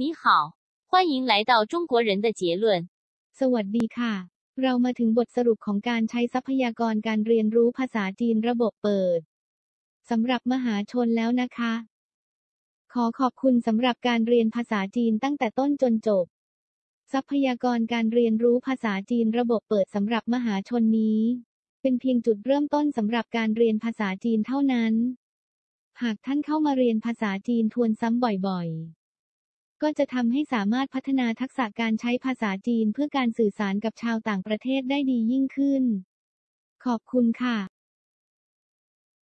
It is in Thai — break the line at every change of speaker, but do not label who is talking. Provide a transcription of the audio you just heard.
你好，欢迎来到中国人的结论。
สวัสดีค่ะ เรามาถึงบทสรุปของการใช้ทรัพยากรการเรียนรู้ภาษาจีนระบบเปิดสำหรับมหาชนแล้วนะคะ ขอขอบคุณสำหรับการเรียนภาษาจีนตั้งแต่ต้นจนจบ ทรัพยากรการเรียนรู้ภาษาจีนระบบเปิดสำหรับมหาชนนี้ เป็นเพียงจุดเริ่มต้นสำหรับการเรียนภาษาจีนเท่านั้น หากท่านเข้ามาเรียนภาษาจีนทวนซ้ำบ่อยๆ ก็จะทำให้สามารถพัฒนาทักษะการใช้ภาษาจีนเพื่อการสื่อสารกับชาวต่างประเทศได้ดียิ่งขึ้น ขอบคุณค่ะ